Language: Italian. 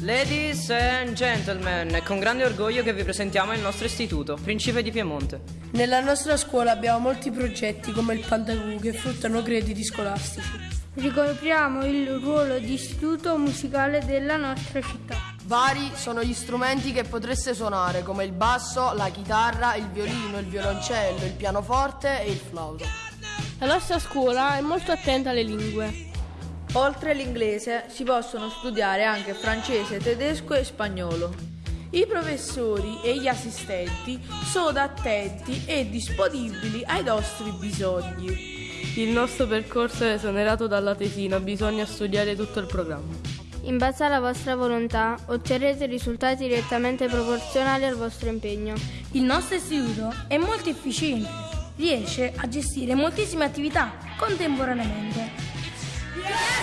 Ladies and gentlemen, è con grande orgoglio che vi presentiamo il nostro istituto, Principe di Piemonte. Nella nostra scuola abbiamo molti progetti come il Pandagu che fruttano crediti scolastici. Ricopriamo il ruolo di istituto musicale della nostra città. Vari sono gli strumenti che potreste suonare, come il basso, la chitarra, il violino, il violoncello, il pianoforte e il flauto. La nostra scuola è molto attenta alle lingue. Oltre all'inglese si possono studiare anche francese, tedesco e spagnolo. I professori e gli assistenti sono attenti e disponibili ai nostri bisogni. Il nostro percorso è esonerato dalla tesina, bisogna studiare tutto il programma. In base alla vostra volontà otterrete risultati direttamente proporzionali al vostro impegno. Il nostro istituto è molto efficiente, riesce a gestire moltissime attività contemporaneamente. Yes!